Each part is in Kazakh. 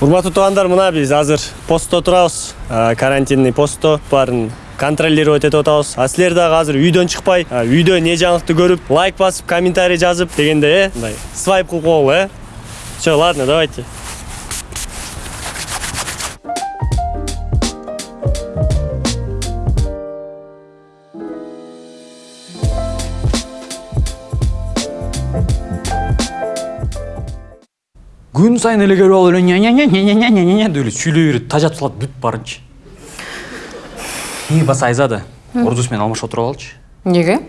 урматтуу туугандар мына биз азыр постто турабыз карантинный постто. Баарын контролировать этип атабыз а силер дагы азыр үйдөн чыкпай үйдө эмне жаңылыкты көрүп лайк басып комментарий жазып дегенде э мындай свайп кылып койгула э. Все ладно давайте. күн сайын эле келип алып эле ня ня деп эле сүйлөй берет тажатып салат бүт барынчы. И баса айзада ордус менен алмашып отуруп алалычы эмнеге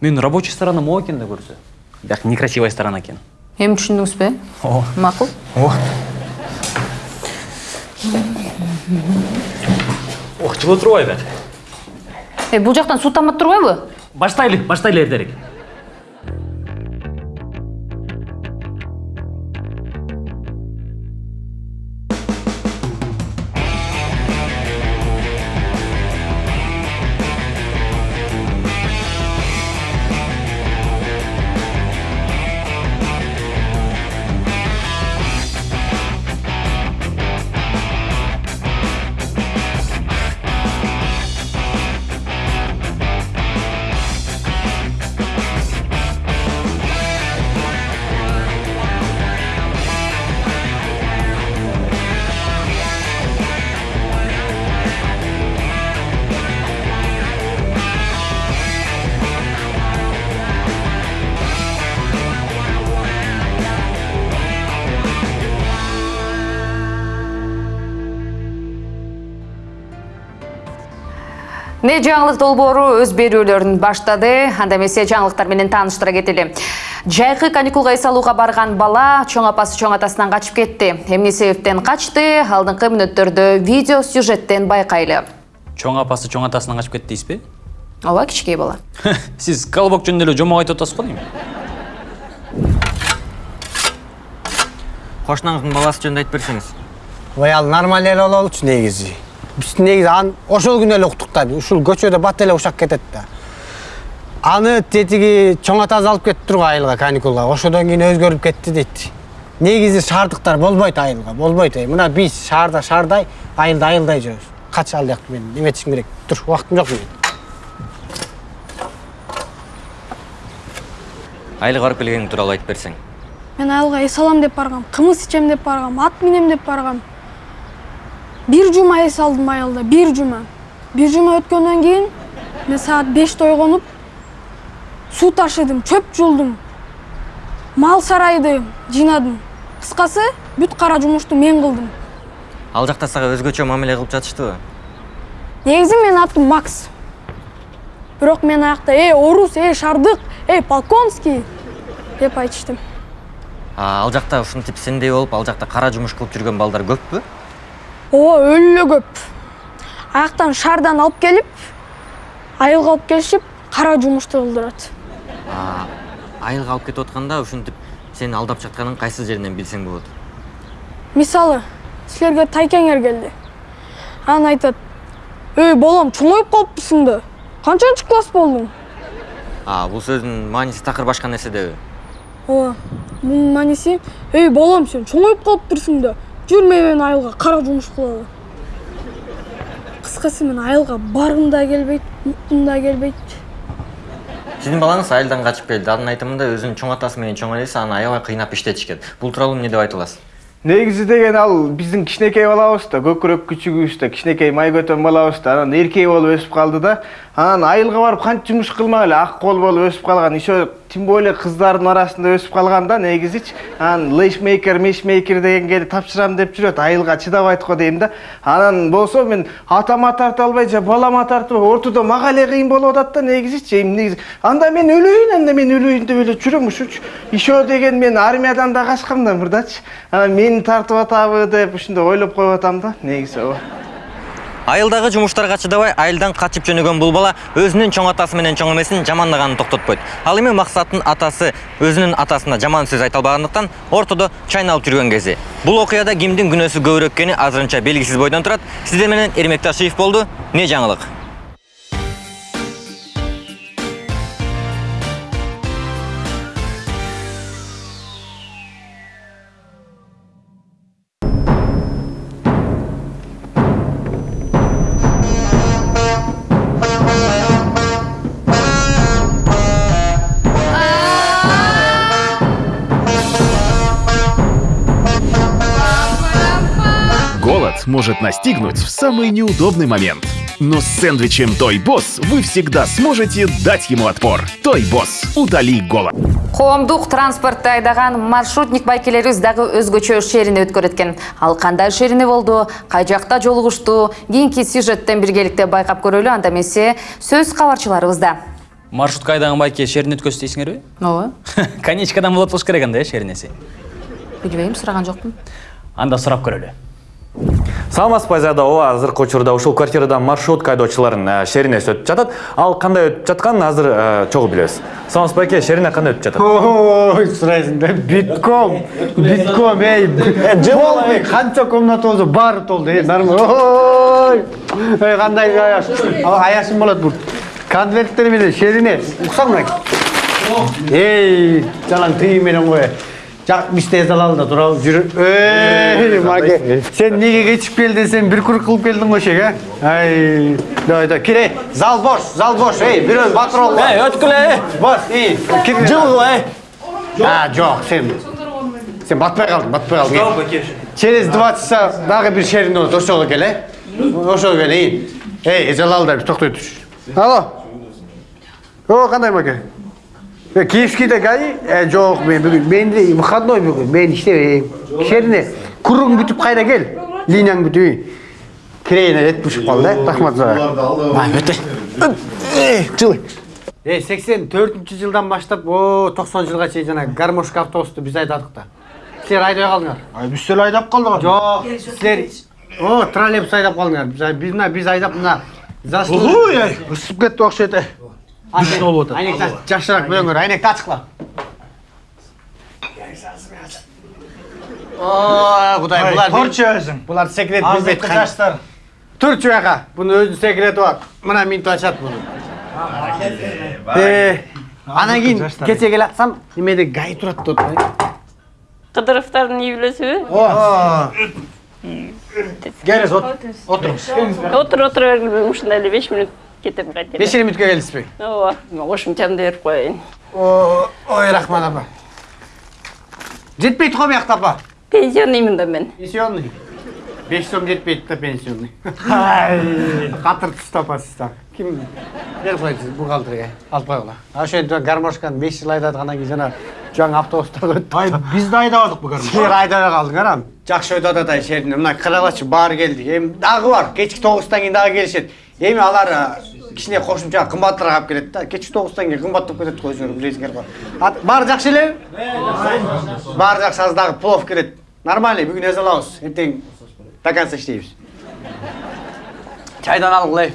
менин рабочий сторона могу экен да көрсө бияк некрасивая сторона экен эми түшүндүңүз бе ооба макул ооба ох жылы турбайбы бияк эй бул э, жактан суу тамат турбайбы баштайлы баштайлы эртерээк Не жаңылык долбоору өз берүүлөрүн баштады. Анда эмесе жаңылыктар менен тааныштыра кетели. Жайкы каникулга эс алууга барган бала чоң апасы чоң атасынан качып кетти. Эмне себептен качты? Алдыңкы мүнөттөрдө видео сюжеттен байкайлы. чоң апасы чоң атасынан качып кетти дейсизби Ооба, кичинекей бала. сиз колобок жөнүндө эле жомок айтып атасыз го дейм кошунаңыздын баласы жөнүндө айтып берсеңиз ой ал нормаль эле болчу негизи биз негизи аны ошол күнү эле уктук да ушул көчөдө бат эле ушак кетет да аны тетиги чоң атасы алып кетиптир го айылга каникулга ошодон кийин өзгөрүп кетти дейт негизи шаардыктар болбойт айылга болбойт мына биз шаарда шаардай айылда айылдай жүрөбүз кач ал жакты мен эметишим керек тур убактым жок менин айылга барып келгениң тууралуу айтып берсең мен айылга эс алам деп баргам кымыз ичем деп баргам ат минем деп баргам бир жума эс алдым айылда бир жума бир жума өткөндөн кийин мен саат беште ойгонуп суу ташыдым чөп жулдум мал сарайды жыйнадым кыскасы бүт кара жумушту мен кылдым ал жакта сага өзгөчө мамиле кылып жатыштыбы негизи менин атым макс бирок мен аякта эй орус эй шардык эй полконский деп айтыштым А, ал жакта ушинтип сендей болуп ал жакта кара жумуш кылып жүргөн балдар көппү о өлі көп. Аяқтан шардан алып келіп айылға алып келіп, қара жұмысты қылдырады. Айылға алып кетіп отқанда ушинтип сен алдап жатқанын қайсы жерінен білсең болады? Мысалы сілерге тайкеңер келді. Анан айтады, Өй, балам чоңоюп калыпсың да канчанчы класс болдың? а сөздің сөздүн мааниси такыр башка нерседеби О, мунун мааниси өй, балам сен чоңоюп қалып да жүр менен айылга кара жумуш кылалы кыскасы мен айылга баргым да келбейт уккум да келбейт сиздин балаңыз айылдан качып келди анын айтымында өзүнүн чоң атасы менен чоң энеси аны аябай кыйнап иштетишкен бул тууралуу эмне деп айта аласыз негизи деген ал биздин кичинекей балабыз да көкүрөк күчүгүбүз да кичинекей май көтөн балабыз да анан эркек болуп өсүп калды да анан айылга барып канча жумуш кылмак эле? Ак кол болуп өсүп калган. Еще тем более кыздардын арасында өсүп калган да негизичи. Анан лейшмейкер мейшмейкер дегенге тапшырам деп жүрөт. Айылга чыдабайт го дейм да. Анан болсо мен атама тарта албай же балама тартып ортодо мага эле кыйын болуп атат да негизичи. Эми негизи анда мен өлөйүн анда мен өлөйүн деп эле жүрөм ушунчу еще деген мен армиядан да качкам да мурдачы анан мени тартып атабы деп ушундай ойлоп коюп атам да негизи ооба. Айылдагы жумуштарга чыдабай айылдан качып жөнөгөн бул бала өзүнүн чоң атасы менен чоң эмесин жамандаганын токтотпойт ал эми максаттын атасы өзүнүн атасына жаман сөз айта албагандыктан ортодо чайналып жүргөн кези бул окуяда кимдин күнөөсү көбүрөөк экени азырынча белгисиз бойдон турат сиздер менен эрмек ташиев болду эмне жаңылык может настигнуть в самый неудобный момент. Но с сэндвичем Той Босс вы всегда сможете дать ему отпор. Той Босс, утоли голод. коомдук транспортто айдаган маршрутник байкелерибиз дагы өзгөчө шерине өткөрөт экен ал кандай шерине болду кай жакта жолугушту кийинки сюжеттен биргеликте байкап көрөлү анда эмесе сөз кабарчыларыбызда маршрутка айдаган байке шерин өткөзсү дейсиңерби ооба конечкадан болот болуш керек анда э шеринеси билбейм сураган жокмун анда сурап көрөлү саламатсызбы айзада ооба азыркы учурда ушул квартирада маршрутка айдоочулардын шеринеси өтүп жатат. Ал кандай өтүп жатканын азыр э, чогуу билебиз саламатсызбы байке шерине кандай өтүп жатат? Ой сурайсың да. Битком битком эй. Полный канча комната болсо баары толду эй нормально ой. Ой кандай аяш аяшым болот бул. Конверттер менен шерине уксаң мына эй жалаң тыйын менен кой жак бизде залалда турабы жүрүп эй маке сен эмнеге кечип келдиң сен бир круг кылып келдиң го шек э ай давай давай кир эй зал бош зал бош эй бирөө батыр бол эй өткүлө э бос эй кир жылгыл э а жок сен сен батпай калдың батпай калдың через два часа дагы бир шерин болот ошого кел э ошого кел эй эй жалалда токтой туш алло о кандай маке киевскийде гаи э жок мен бүгүн менде выходной бүгүн мен иштебейм шерине кругуң бүтүп кайра кел линияң бүтүп кирейин эт бушуп калды э рахмат сага өтө жылы Э, 84 жылдан баштап, о, 90 жылга чейин жана гармошка автобусту біз айдадык да. Силер айдай калдыңар. Ай, биз деле айдап калдык. Жок, силер о, троллейбус айдап калдыңар. Біз біз мына біз айдап мына ай, ысып кетти окшойт. э. Айнек болуп атат. Айнек жакшыраак бөлөңөр. Айнек ачыкла. О, Кудай, булар Торчу өзүң. Булар секрет билбейт. Азыркы жаштар. Турчу жака. Бунун өзүнүн секрети бар. Мына минут ачат буну. Э, анан кийин кече келатсам, немеде гай турат деп атпайбы? Кыдыровдардын үй билесиби? Келиңиз, отуруңуз. Отур отура бергиле ушундай эле беш мүнөт кетем. 5 минутка келесизби? Ооба, кошумчамды берип коеюн. Ой, рахмат апа. Жетпейт го биякта апа. Пенсионныймын да мен. Пенсионный. 5 сом жетпейт да пенсионный. Ай, катыр түстү апа так. Ким берип койсуз бухгалтерге? Алып койгула. А ошентип гармошканы 5 жыл айдадыгандан кийин жана жаңы автобустар өттү. Ай, биз да айдабадык бу гармош. Силер айдабай калдыңар ам. Жакшы өтүп атат ай шерине. Мына карагачы баары келди. Эми дагы бар. Кечки 9тан кийин дагы келишет. Эми алар кичине кошумча кымбатыраак алып келет да. Кечки 9тан кийин кымбаттап кетет го өзүңөр билесиңер го. А, Баары жакшы элеби? Баары жакшы азыр дагы плов кирет. Нормально, бүгүн эзе алабыз. Эртең до конца иштейбиз. Чайдан алгыла.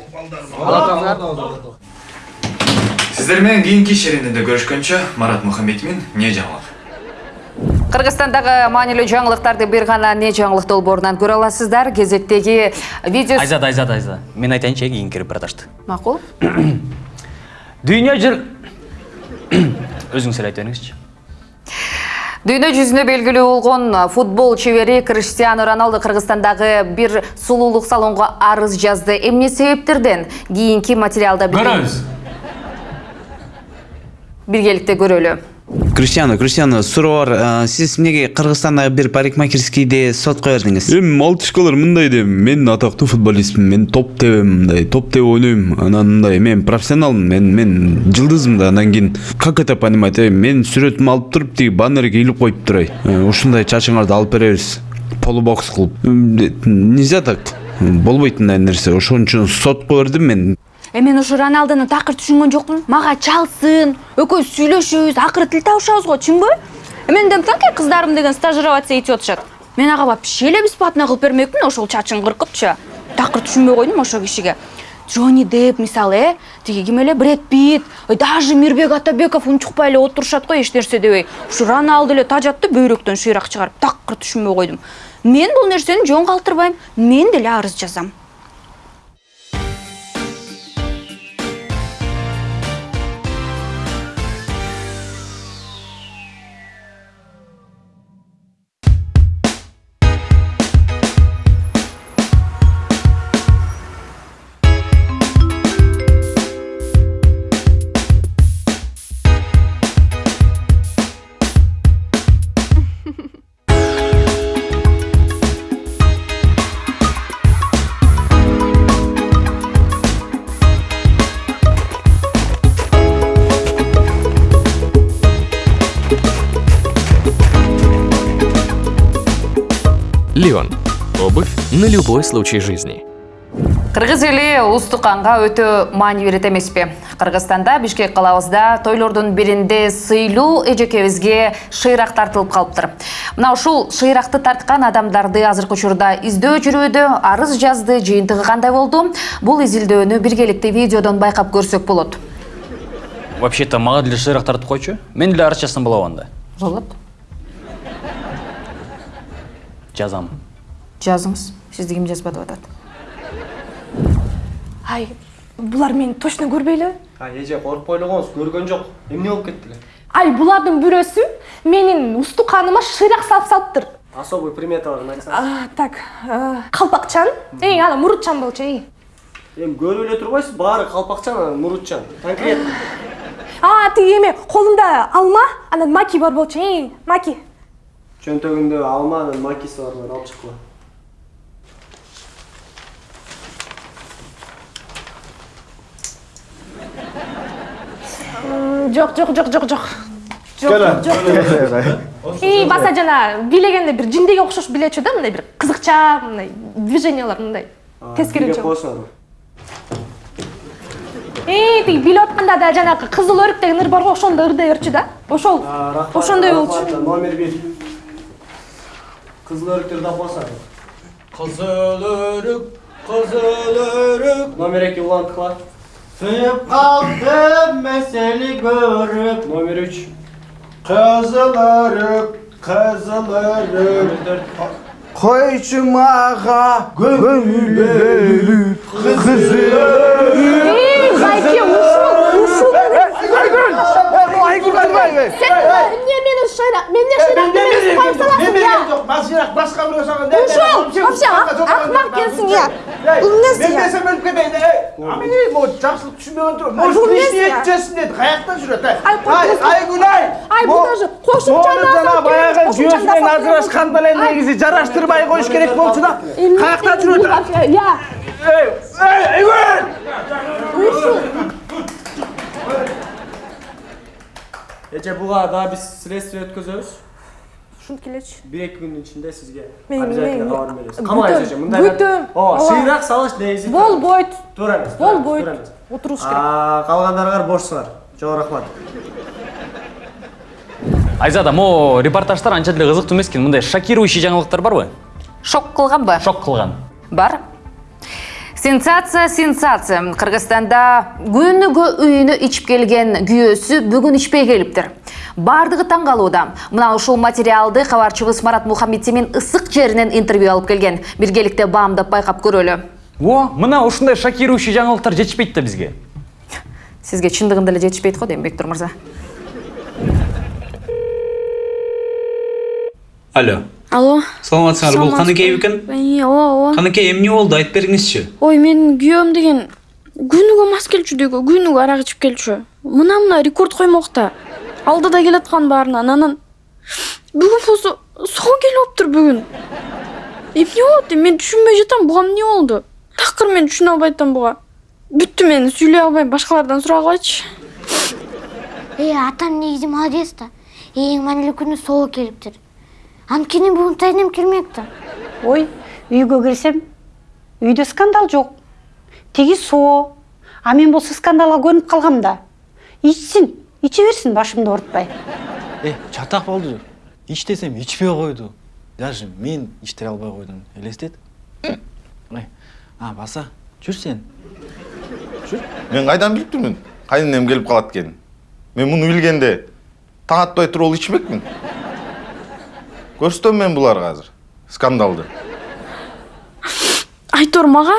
Алатыңар. сиздер менен кийинки шеринеде көрүшкөнчө марат мухаммедмин не жаңылык кыргызстандагы маанилүү жаңылыктарды бир гана не жаңылык долбоорунан көрө аласыздар? Кезектеги видео айзада айзада айзада мен айтайынчы э кийинки репортажды макул дүйнө жүр өзүңүз эле айтып бериңизчи дүйнө жүзүнө белгилүү болгон футбол чебери криштиану роналду кыргызстандагы бир сулуулук салонго арыз жазды. Эмне себептерден? Кийинки материалда көрөбүз. Биргеликте көрөлү. Криштиану криштиану суроо бар сиз эмнеге кыргызстандагы бир парикмахерскийди сотко бердиңиз эми малтышкалар мындай дейм мен атактуу футболистмин мен топ тебем мындай топ тебип ойнойм анан мындай мен профессионалмын мен мен жылдызмын да андан кийин как это понимать э мен сүрөтүмдү алып туруп тиги баннерге илип коюптур ай Э, ушундай чачыңарды алып беребиз полубокс кылып нельзя так болбойт мындай нерсе ошон үчүн сотко бердим мен Э мен ушу Роналдону такыр түшүнгөн жокмун. Мага чалсын, экөөбүз сүйлөшөбүз, акыры тил табышабыз го, чынбы? Э мен дем танки кыздарым деген стажироваться этип атышат. Мен ага вообще эле бесплатно кылып бермекмин ошол чачын кыркыпчы. Такыр түшүнбөй койдум ошол кишиге. Джонни Депп мисалы, э, тиги ким эле Брэд Питт, ой, даже Мирбек Атабеков унчукпай эле отурушат го эч нерсе дебей. Ушу Роналдо эле тажатты бөйрөктөн шыйрак чыгарып, такыр түшүнбөй койдум. Мен бул нерсени жөн калтырбайм. Мен деле арыз жазам. Любой случай жизни. кыргыз эли улустук канга өтө маани берет эмеспи. Кыргызстанда бишкек калабызда тойлордун биринде сыйлуу эжекебизге шыйрак тартылып калыптыр. Мына ушул шыйракты тарткан адамдарды азыркы учурда издөө жүрүүдө арыз жазды жыйынтыгы кандай болду? Бул изилдөөнү биргеликте видеодон байкап көрсөк болот. Вообще то мага деле шыйрак тартып койчу? Мен деле арыз жазсам болобу анда болот. Жазам. Жазыңыз сизди ким жазбады деп атат ай булар мени точно көрбөйлү эже коркпой эле коңуз көргөн жок эмне болуп кетти эле ай булардын бирөөсү менин устуканыма шыйрак салып салыптыр особый приметаларын айтсаңыз так калпакчан эй ана мурутчан болчу эй эми көрүп эле турбайсыз баары калпакчан анан мурутчан конкретно а тиги эме колунда алма анан маки бар болчу эй маки чөнтөгүндө алма анан макиси бар алып чыккыла М, жок жок жок жок жок жок Келе. жок жок эй баса жана бийлегенде бир жиндеге окшош билечү да мындай бир кызыкча мындай движениялар мындай. Тескеринче болсун эй тиги билип атканда да жанагы кызыл өрүк деген ыр бар го ошондой ырдай берчү да. Ошол ошондой болчу номер бир кызыл өрүктөр да басат кызыл өрүк кызыл өрүк номер эки уланткыла сыйып калдым мен сени көрүп номер үч Кызыл өрүк, кызыл өрүк. Койчу мага көңүл бөлүп кызыл өрүк. эй байке ушул ушул Айгүл айгүл сен эмне мени шыйрак эмне шыйрак мени коюп саласың я Масырақ басқа біреу саған ушул вообще акмак экенсиң я бул эмнеси мен десем өліп кетейін ей ей могу жақсылық түсінбеген тұр бұл может я? етчесін деді қаяқтан жүреді айгүл ай Ай, бұл даже қосымша оны жана жасап баяғы жасап ажырасқанда негізі жараштырбай коюш керек болчу да қаяқтан жүреді я ей ей айгүл эже буга дагы биз следствие өткөзөбүз ушинтип келечи бир эки күндүн ичинде сизге обязательно кабар беребиз бүтөм, камайсыз эже мындай бүтөм. ооба сыйрак салыш негизи болбойт туура эмес болбойт туура эмес отуруш керек А, калгандарыңар бошсуңар чоң рахмат айзада могу репортаждар анча деле кызыктуу эмес экен мындай шокирующий жаңылыктар барбы шок кылганбы шок кылган бар сенсация сенсация. Кыргызстанда күнүгө үйүнө ичип келген күйөөсү бүгүн ичпей келиптир. Баардыгы таң калууда. Мына ушул материалды кабарчыбыз марат мухаммедтимин ысык жеринен интервью алып келген. Биргеликте баамдап байкап көрөлү. О мына ушундай шокирующий жаңылыктар жетишпейт да бизге. Сизге чындыгында эле жетишпейт го дейм бектур мырза. Алло алло? Саламатсыңарбы бул каныкей бекен Ии, ооба ооба каныкей эмне болду айтып бериңизчи ой менин күйөөм деген күнүгө мас келчү дейго күнүгө арак ичип келчү мына мына рекорд коймок да алдыда келаткан баарынан анан бүгүн болсо соо келип алыптыр бүгүн эмне болот эми мен түшүнбөй жатам буга эмне болду такыр мен түшүнө албай атам буга бүттү мен сүйлөй албайм башкалардан сурагылачы Эй, атам негизи молодец да. Эң маанилүү күнү соо келиптир. Анткени бүгүн тайнем келмек да. ой үйгө кирсем үйдө скандал жок тиги соо а мен болсо скандалга көнүп калгам да ичсин иче берсин башымды оорутпай Э, чатак болду. Ич десем ичпей койду. Даже мен ичтире албай койдум. Элестет. Эй, а, баса, жүр сен. мен кайдан билип турмун кайненем келип калат экенин мен муну билгенде таң атпай туруп алып ичмекмин көрсөтөм мен буларга азыр. Скандалды. Айтор мага.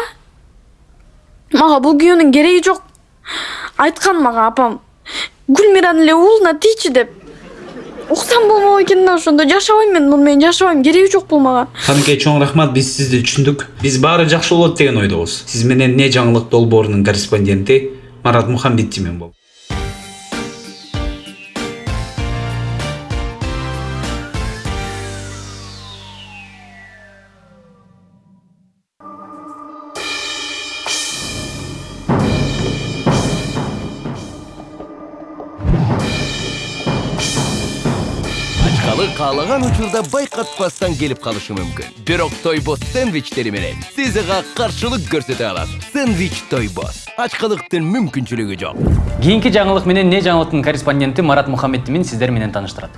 Мага бул күйөөнүн кереги жок. Айткан мага апам. Гүлмиранын эле уулуна тийчи деп. Уксам болмок экен да ошондо. Жашабайм мен муну менен жашабайм. Кереги жок бул мага. Каныкей чоң рахмат биз сизди түшүндүк. Биз баары жакшы болот деген ойдобуз. Сиз менен не жаңылык долбоорунун корреспонденти марат мухамбеттимен болду Каалаган учурда байкатпастан келип калышы мүмкүн бирок тойбос сэндвичтери менен сиз ага каршылык көрсөтө аласыз сэндвич тойбос ачкылыктын мүмкүнчүлүгү жок кийинки жаңылык менен не жаңылыктын корреспонденти марат мухаммедимин сиздер менен тааныштырат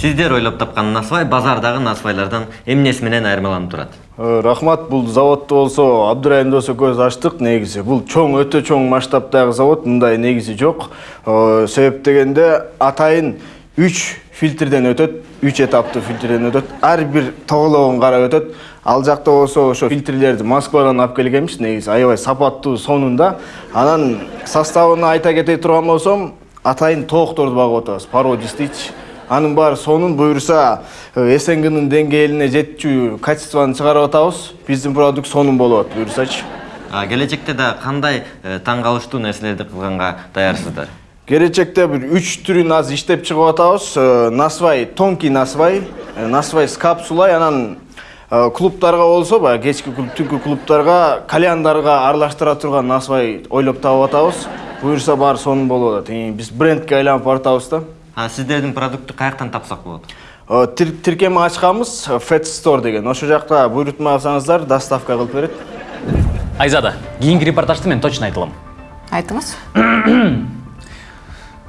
сиздер ойлоп тапкан насвай базардагы насвайлардан эмнеси менен айырмаланып турат рахмат бул заводду болсо абдырайым дос экөөбүз ачтык негизи бул чоң өтө чоң масштабтагы завод мындай негизи жок себеп дегенде атайын үч фильтрден өтөт үч этаптуу фильтрден өтөт ар бир тогологун карап өтөт ал жакта болсо ошо фильтрлерди москвадан алып келгенбиз негизи аябай сапаттуу сонун да анан составын айта кете турган болсом атайын тоокторду багып атабыз породист дейчи анын баары сонун буюрса снгнын деңгээлине жетчү качествону чыгарып атабыз биздин продукт сонун болот буюрсачы келечекте да кандай таң калыштуу нерселерди кылганга даярсыздар келечекте бир үч түрүн азыр иштеп чыгып атабыз насвай тонкий насвай насвай с капсулой анан клубтарга болсо баягы кечки клуб түнкү клубтарга кальяндарга аралаштыра турган насвай ойлоп таап атабыз буюрса баары сонун болуп атат биз брендке айланып баратабыз да а сиздердин продукту каяктан тапсак болот тир- тиркеме ачканбыз fat store деген ошол жакта буйрутма алсаңыздар доставка кылып берет айзада кийинки репортажды мен точно айта алам айтыңыз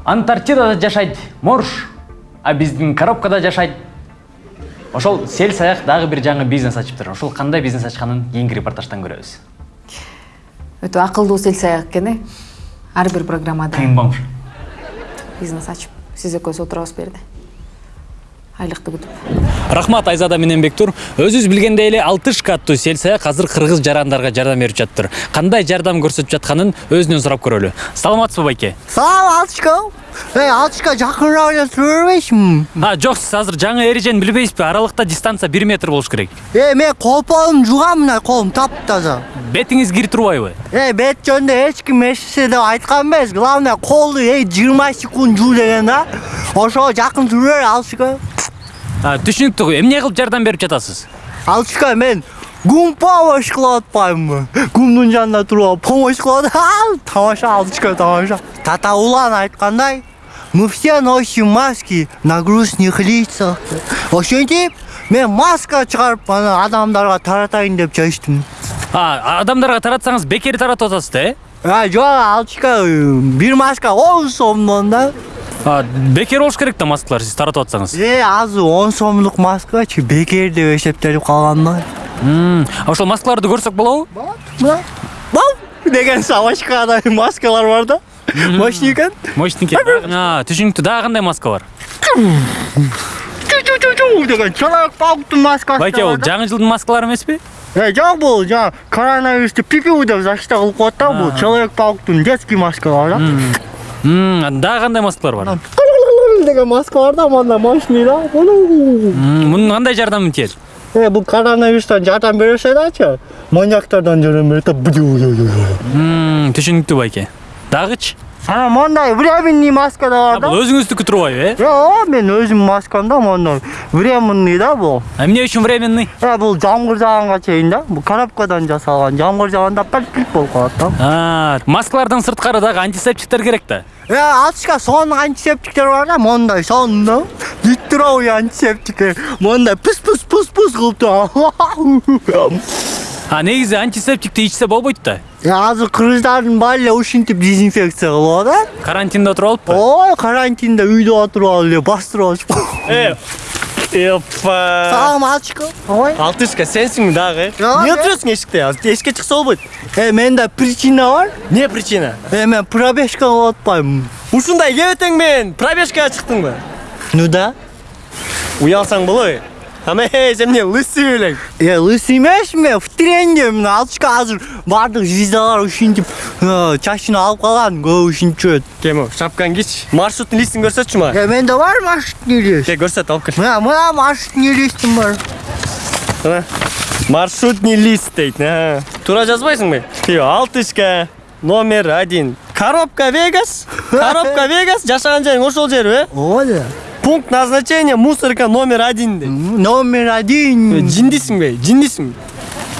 антарктидада жашайт морж а биздин коробкада жашайт ошол сел саяк дагы бир жаңы бизнес ачыптыр ошол кандай бизнес ачканын кийинки репортаждан көрөбүз өтө акылдуу сел саяк экен э ар бир программада кыйын болмуш бизнес ачып сиз экөөбүз отурабыз бул жерде айлыкты күтүп рахмат айзада менен бектур өзүбүз билгендей эле алтышка аттуу сел саяк азыр кыргыз жарандарга жардам берип жатыптыр кандай жардам көрсөтүп жатканын өзүнөн сурап көрөлү саламатсызбы байке? Салам алтышка эй алтышка жакыныраак эле тура бербейсиңби а жок сиз азыр жаңы эрежени билбейсизби аралыкта дистанция бир метр болуш керек. Эй мен колпонумду жугам мына колум таптаза бетиңиз кирип турбайбы эй бет жөнүндө эч ким эч нерсе деп айткан эмес главное колду эй жыйырма секунд жуу деген да. Ошого жакын тура бер алтышка А, түшүнүктүү эмне кылып жардам берип жатасыз? Алтышка мен гум помощь кылып атпаймынбы гумдун жанында туруп алып помощь кылып тамаша алтышка тамаша. Тата улан айткандай мы все носим маски на грустных лицах ошентип мен маска чыгарып анан адамдарга таратайын деп чечтим а адамдарга таратсаңыз бекер таратып атасыз да э? Жок алтышка бир маска он сомдон да. Бекер болуш керек да маскалар сиз таратып атсаңыз. Э азыр он сомдук маскачы бекер деп эсептелип калган да. Ошол маскаларды көрсөк болобу? Мына бам деген собачкадай маскалар бар да. Мощный экен. Мощный экен түшүнүктүү дагы кандай маска бар деген человек пауктун маскасы байке бул жаңы жылдын маскалары эмеспи Э, жок бул жаңа коронавирусту пипиу деп защита кылып коет да бул человек пауктун детский маскалар да. Дагы кандай маскалар бар деген маска бар? Да мындай мощный да мунун кандай жардамы тиет э бул коронавирустан жардам берсе дачы маньяктардан жардам берет түшүнүктүү байке дагычы анан мондай временный маска да бар да? бул өзүңүздүкү турбайбы э жок мен өзүм маскам да мондай временный да бул. А эмне үчүн временный э бул жамгыр жааганга чейин да бул коробкадан жасалган жамгыр жааганда паль болуп калат да. А, маскалардан сырткары дагы антисептиктер керек да. Э, алтышка сонун антисептиктер бар да мондай сонун. Да литровый антисептик мондай пыс пыс пыс пыс кылып турган а негизи антисептикти ичсе болбойт да азыр кыргыздардын баары эле ушинтип дезинфекция кылып атат карантинде отуруп алыппы ой карантинде үйдө отуруп алып эле бастырып алышып Эпа. салам алтышка ой Алтышка сенсиңби дагы? Эмне отурасың эшикте? Эшикке чыкса болбойт. э менде причина бар Не причина? э мен пробежка кылып атпаймынбы Ушундай кебетең менен пробежкага чыктыңбы? ну да Уялсаң болобу? Ама э, сен эмне лысый элең? Э, лысый эмесмин мен в тренде мына алтышка азыр баардык звездалар ушинтип чачын алып калган көбү ушинтип жүрөт Кем шапкаңды кийчи. Маршрутный листин көрсөтчү мага. менде бар маршрутный лист Кел көрсөт, алып кел. мына мына маршрутный листим бар Мына. Маршрутный лист дейт. Туура жазбайсыңбы? Тио, алтышка номер один. Коробка Вегас. Коробка Вегас. Жашаган жериң ошол жерби, ооба Пункт назначения мусорка номер один номер один Жиндисиңби? Жиндисиңби?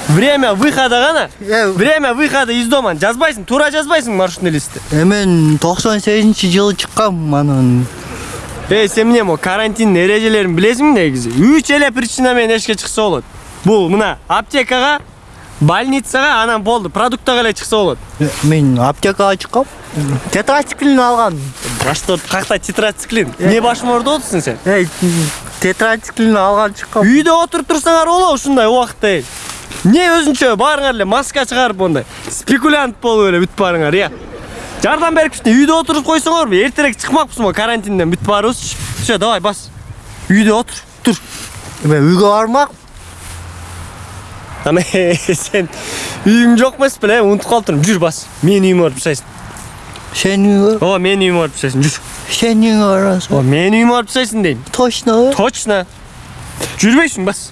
Время выхода гана. Время выхода из дома. Жазбайсың, туура жазбайсың маршрутный листти. э мен токсон сегизинчи жылы чыккам анан эй сен эмне могу карантиндин эрежелерин билесиңби негизи үч эле причина менен эшикке чыкса болот бул мына аптекага больницага анан болду продуктага эле чыкса болот. Мен аптекага чыккам тетрациклин алгам. Башты ооруп какта тетрациклин? Эмне башым ооруду отурсуң сен эй тетрациклин алган чыккам үйдө отуруп турсаңар болобу ушундай убакытта эй эмне өзүнчө баарыңар эле маска чыгарып мондай спекулянт болуп эле бүтүп барыңар э жардам берипчи үйдө отуруп койсоңорбу? Эртерээк чыкмакпызбы карантинден бүтүп баарыбыз все давай бас. Үйдө отур тур. Мен үйгө бармак ана сен үйүң жок эмес беле унутуп калыптырмын жүр бас. Менин үйүмө барып жасайсың сенин үйүңө ооба менин үйүмө барып жасайсың жүр. Сенин үйүңө барасың. Ооба менин үйүмө барып жасайсың дейм точно? Точно. Жүрбөйсүң бас.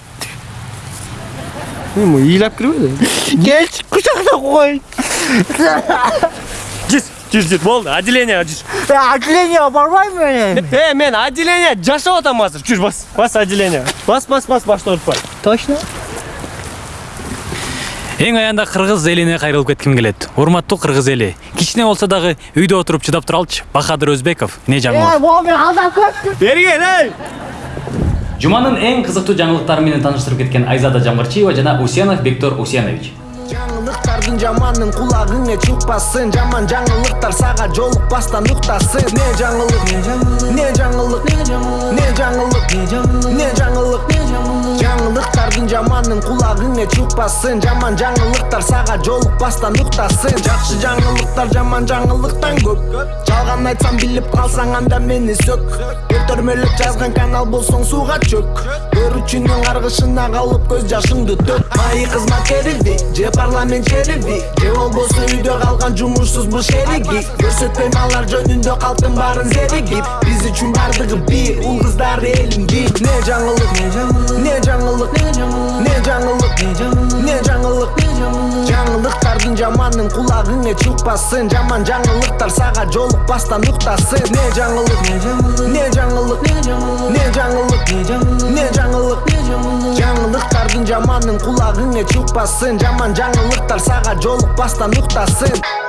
Эми ыйлап кирбеди келчи кучактап кой жүр жүр жүр. Болду отделениега жүр. Отделениега барбайм мен э мен отделение жашап атам азыр жүр бас. Бас отделениега бас бас бас башты оорутпай точно? Эң аянда кыргыз элине кайрылып кетким келет. Урматтуу кыргыз эли. Кичине болсо дагы үйдө отуруп чыдап тура алчы бахадыр өзбеков эмне жаңылык көптүм бергин ей жуманын эң кызыктуу жаңылыктары менен тааныштырып кеткен айзада жамгырчиева жана усенов бектор усенович жаңылыктардын жаманын кулагыңа чыкпасын жаман жаңылыктар сага жолукпастан уктасын не жаңылык не жаңылык не жаңылык не жаңылык жаңылыктардын жаманын кулагыңа чыкпасын жаман жаңылыктар сага жолукпастан уктасын жакшы жаңылыктар жаман жаңылыктан көп жалган айтсам билип калсаң анда мени сөк көтөрмөлөп жазган канал болсоң сууга чөк көрүүчүнүн каргышына калып көз жашыңды төк. Маи кызмат кериби же парламент шериби же болбосо үйдө калган жумушсузбу шериги көрсөтпөйм алар жөнүндө калктын баарын зеригип биз үчүн бардыгы бир уул кыздары элим бип не жаңылык не жаңылык не жаңылык не жаңылык жаңылыктардын жаманын кулагыңа чыкпасын жаман жаңылыктар сага жолукпастан уктасын. Не жаңылык не жаңылык не жаңылык не жаңылык жаңылыктардын жаманын кулагыңа чыкпасын жаман жаңылыктар сага жолукпастан уктасын